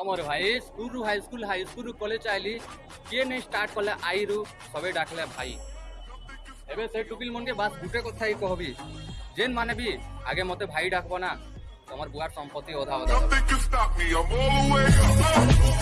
আমার ভাই স্কুল রু হাই স্কুল হাই স্কুলরু কলেজ আইলি কে নেই স্টার্ট কলে রু সবে ডাকলে ভাই এবে সে টুকিল মনকে বাস গুটে কথাই কহবি যেন মানে বি আগে মতে ভাই ডাকব না তোমার বুয়ার সম্পত্তি অধা অধা